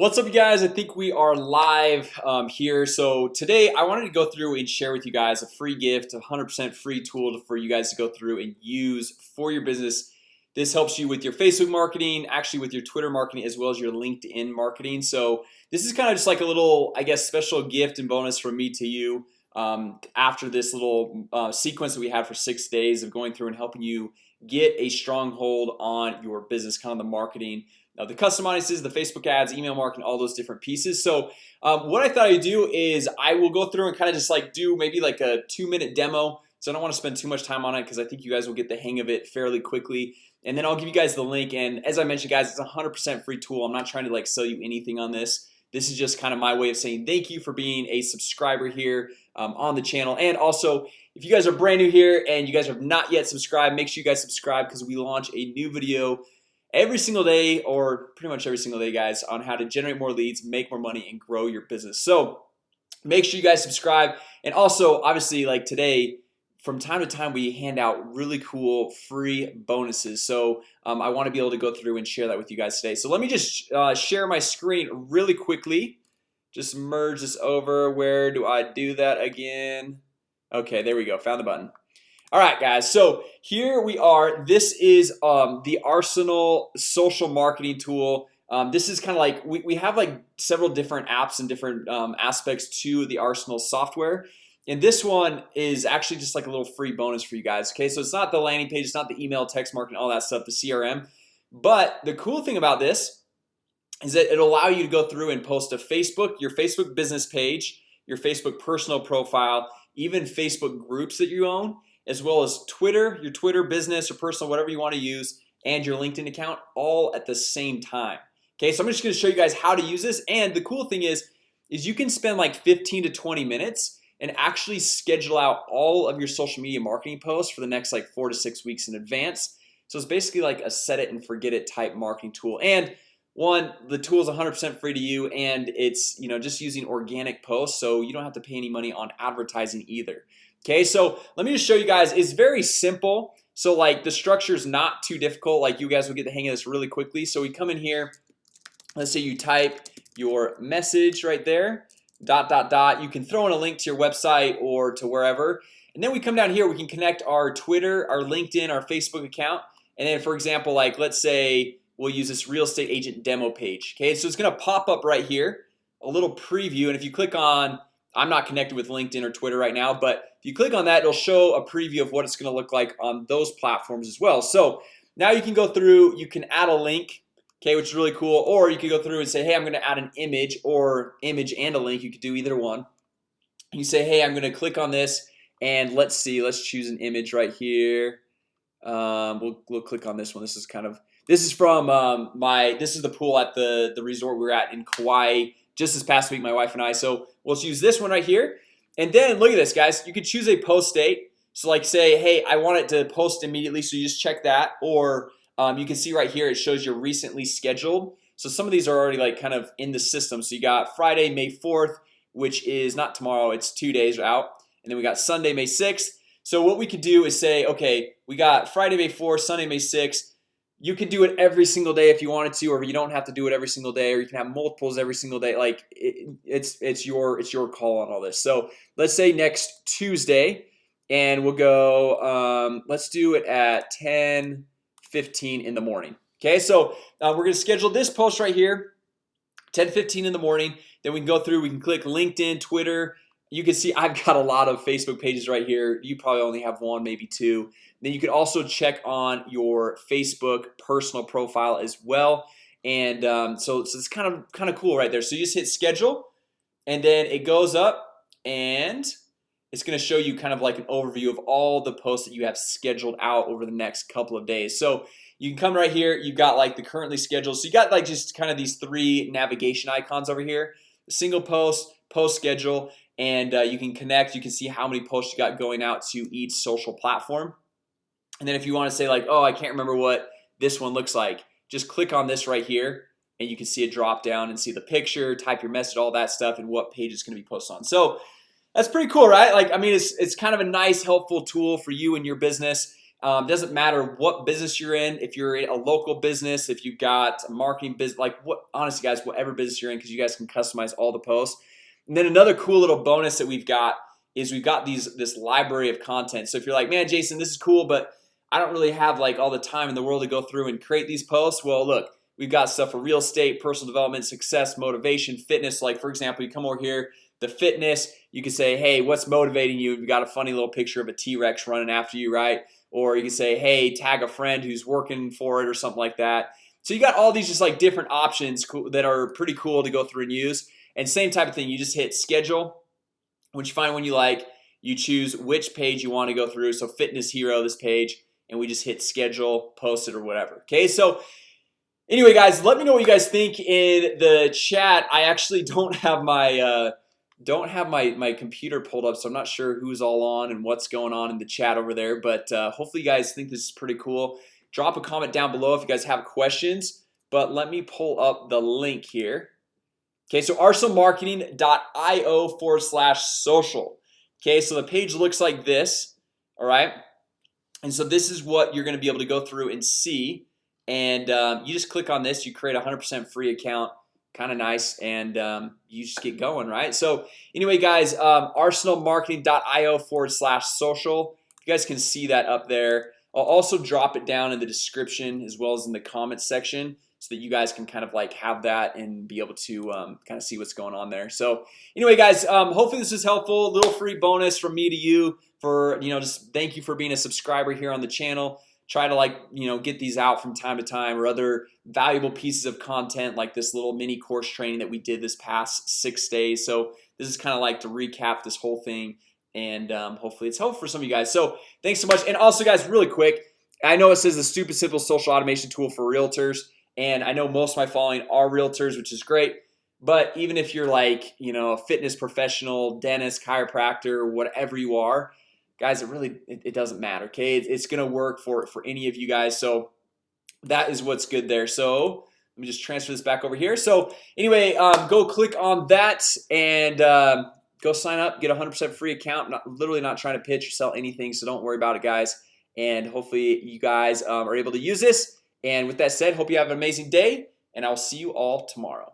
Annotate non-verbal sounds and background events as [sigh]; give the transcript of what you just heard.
What's up you guys? I think we are live um, here. So today I wanted to go through and share with you guys a free gift 100% free tool for you guys to go through and use for your business. This helps you with your Facebook marketing actually with your Twitter marketing as well as your LinkedIn marketing. So this is kind of just like a little I guess special gift and bonus from me to you um, After this little uh, sequence that we had for six days of going through and helping you get a stronghold on your business kind of the marketing now the custom audiences the Facebook ads email marketing all those different pieces. So um, what I thought I'd do is I will go through and kind of just like do maybe like a two-minute demo. So I don't want to spend too much time on it because I think you guys will get the hang of it fairly quickly. And then I'll give you guys the link. And as I mentioned guys It's a hundred percent free tool. I'm not trying to like sell you anything on this. This is just kind of my way of saying thank you for being a subscriber here um, on the channel. And also if you guys are brand new here and you guys have not yet subscribed make sure you guys subscribe because we launch a new video every single day or pretty much every single day guys on how to generate more leads make more money and grow your business. So make sure you guys subscribe. And also obviously like today from time to time we hand out really cool free bonuses. So um, I want to be able to go through and share that with you guys today. So let me just uh, share my screen really quickly. Just merge this over. Where do I do that again? Okay, there we go. Found the button all right guys so here we are. This is um, the arsenal social marketing tool. Um, this is kind of like we, we have like several different apps and different um, aspects to the arsenal software. And this one is actually just like a little free bonus for you guys okay? So it's not the landing page it's not the email text marketing all that stuff the CRM but the cool thing about this is that it'll allow you to go through and post a Facebook your Facebook business page your Facebook personal profile even Facebook groups that you own as well as Twitter your Twitter business or personal whatever you want to use and your LinkedIn account all at the same time. Okay, so I'm just gonna show you guys how to use this and the cool thing is is you can spend like 15 to 20 minutes and actually schedule out all of your social media marketing posts for the next like four to six weeks in advance. So it's basically like a set it and forget it type marketing tool. And one the tool is 100% free to you and it's you know just using organic posts so you don't have to pay any money on advertising either Okay, so let me just show you guys. It's very simple. So like the structure is not too difficult. Like you guys will get the hang of this really quickly. So we come in here. Let's say you type your message right there dot dot dot. You can throw in a link to your website or to wherever. And then we come down here. We can connect our Twitter our LinkedIn our Facebook account. And then for example like let's say we'll use this real estate agent demo page. Okay, so it's gonna pop up right here a little preview. And if you click on I'm not connected with LinkedIn or Twitter right now But if you click on that it'll show a preview of what it's gonna look like on those platforms as well. So now you can go through you can add a link Okay, which is really cool or you could go through and say hey I'm gonna add an image or image and a link you could do either one. You say hey I'm gonna click on this and let's see let's choose an image right here. Um, we'll, we'll click on this one. This is kind of this is from um, my this is the pool at the the resort we are at in Kauai just this past week my wife and I. So we'll use this one right here. And then look at this guys. You could choose a post date. So like say hey I want it to post immediately so you just check that. Or um, you can see right here it shows you're recently scheduled. So some of these are already like kind of in the system. So you got Friday May 4th which is not tomorrow it's two days out. And then we got Sunday May 6th so what we could do is say okay we got Friday May 4th Sunday May 6th you can do it every single day if you wanted to or you don't have to do it every single day or you can have multiples every single day. Like it, it's it's your it's your call on all this. So let's say next Tuesday and we'll go um, let's do it at 10 15 in the morning. Okay, so uh, we're gonna schedule this post right here 10 15 in the morning. Then we can go through we can click LinkedIn Twitter you can see I've got a lot of Facebook pages right here. You probably only have one maybe two. Then you can also check on your Facebook personal profile as well. And um, so, so it's kind of kind of cool right there. So you just hit schedule and then it goes up and it's gonna show you kind of like an overview of all the posts that you have scheduled out over the next couple of days. So you can come right here. You've got like the currently scheduled. So you got like just kind of these three navigation icons over here. Single post post schedule and uh, you can connect you can see how many posts you got going out to each social platform. And then if you want to say like oh I can't remember what this one looks like just click on this right here and you can see a drop down and see the picture type your message all that stuff and what page going to be posted on. So that's pretty cool right? Like I mean it's, it's kind of a nice helpful tool for you and your business. Um, doesn't matter what business you're in if you're a local business if you've got a marketing business like what honestly guys whatever business you're in because you guys can customize all the posts and then another cool little bonus that we've got is we've got these this library of content. So if you're like man Jason this is cool but I don't really have like all the time in the world to go through and create these posts well look we've got stuff for real estate personal development success motivation fitness. Like for example you come over here the fitness you can say hey what's motivating you? You got a funny little picture of a t-rex running after you right? Or you can say hey tag a friend who's working for it or something like that. So you got all these just like different options that are pretty cool to go through and use and same type of thing you just hit schedule once you find one you like you choose which page you want to go through. So fitness hero this page and we just hit schedule post it or whatever okay? So anyway guys let me know what you guys think in the chat. I actually [laughs] don't have my uh, don't have my my computer pulled up so I'm not sure who's all on and what's going on in the chat over there But uh, hopefully you guys think this is pretty cool. Drop a comment down below if you guys have questions But let me pull up the link here Okay, so arsenalmarketing.io forward slash social. Okay, so the page looks like this All right? And so this is what you're gonna be able to go through and see. And um, you just click on this you create a hundred percent free account kind of nice and um, you just get going right? So anyway guys um, arsenalmarketing.io forward slash social. You guys can see that up there. I'll also drop it down in the description as well as in the comments section so that you guys can kind of like have that and be able to um, kind of see what's going on there. So anyway guys um, hopefully this is helpful. Little free bonus from me to you for you know just thank you for being a subscriber here on the channel. Try to like you know get these out from time to time or other valuable pieces of content like this little mini course training that we did this past six days. So this is kind of like to recap this whole thing and um, hopefully it's helpful for some of you guys. So thanks so much. And also guys really quick I know it says the stupid simple social automation tool for realtors and I know most of my following are realtors which is great. But even if you're like you know a fitness professional dentist chiropractor whatever you are guys it really it, it doesn't matter okay? It's, it's gonna work for for any of you guys. So that is what's good there. So let me just transfer this back over here. So anyway um, go click on that and um, go sign up get a hundred percent free account. Not literally not trying to pitch or sell anything so don't worry about it guys. And hopefully you guys um, are able to use this and with that said hope you have an amazing day and I'll see you all tomorrow